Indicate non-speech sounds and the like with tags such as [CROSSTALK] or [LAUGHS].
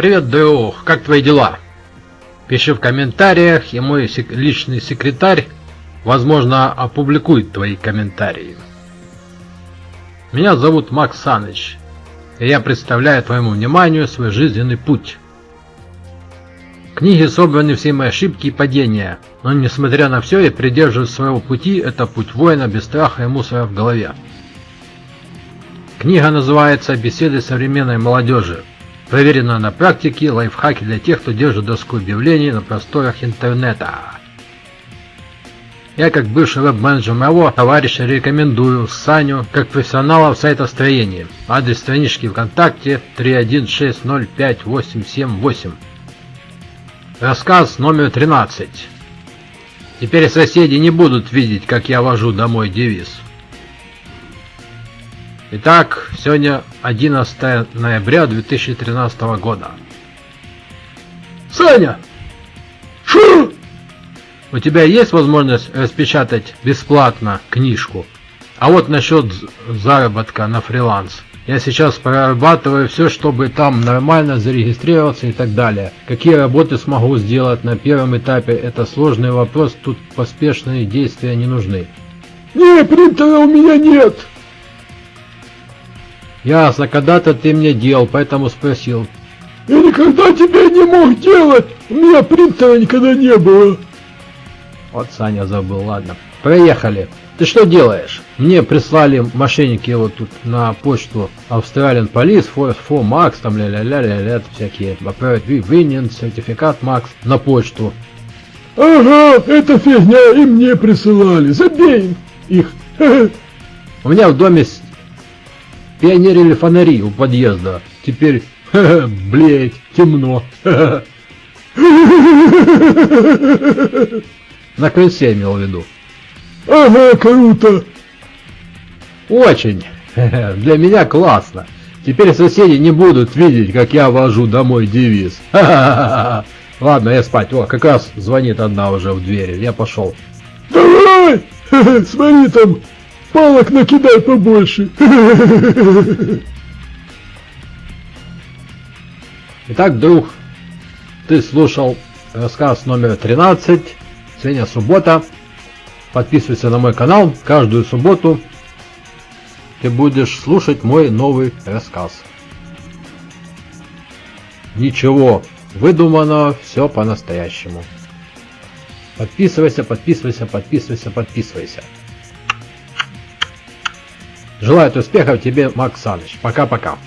Привет, друг, как твои дела? Пиши в комментариях, и мой сек личный секретарь, возможно, опубликует твои комментарии. Меня зовут Макс Саныч, и я представляю твоему вниманию свой жизненный путь. В книге собраны все мои ошибки и падения, но несмотря на все, я придерживаюсь своего пути, это путь воина без страха и мусора в голове. Книга называется «Беседы современной молодежи». Проверено на практике, лайфхаки для тех, кто держит доску объявлений на просторах интернета. Я как бывший веб-менеджер моего товарища рекомендую Саню как профессионала в сайтостроении. Адрес странички ВКонтакте 316058878. Рассказ номер 13. Теперь соседи не будут видеть, как я вожу домой девиз. Итак, сегодня 11 ноября 2013 года. Саня! Шу! У тебя есть возможность распечатать бесплатно книжку? А вот насчет заработка на фриланс. Я сейчас прорабатываю все, чтобы там нормально зарегистрироваться и так далее. Какие работы смогу сделать на первом этапе, это сложный вопрос, тут поспешные действия не нужны. Не, принтера у меня нет. Ясно, когда-то ты мне делал, поэтому спросил. Я никогда тебя не мог делать, у меня принтера никогда не было. Вот Саня забыл, ладно. Проехали. Ты что делаешь? Мне прислали мошенники вот тут на почту Australian Police, Force 4 Max, там ля-ля-ля-ля-ля, всякие. Отправить Винен, сертификат Max на почту. Ага, это фигня, и мне присылали. Забей их. [LAUGHS] У меня в доме пионерили фонари у подъезда. Теперь, [LAUGHS] блять, темно. [LAUGHS] На крыльце имел в виду. Ага, круто. Очень. [LAUGHS] Для меня классно. Теперь соседи не будут видеть, как я вожу домой девиз. Ладно, я спать. О, как раз звонит одна уже в двери. Я пошел. Давай! Смотри, там палок накидай побольше. Итак, друг, ты слушал рассказ номер 13. Сегодня суббота. Подписывайся на мой канал. Каждую субботу ты будешь слушать мой новый рассказ. Ничего выдумано, все по-настоящему. Подписывайся, подписывайся, подписывайся, подписывайся. Желаю успехов тебе, Макс Саныч. Пока-пока.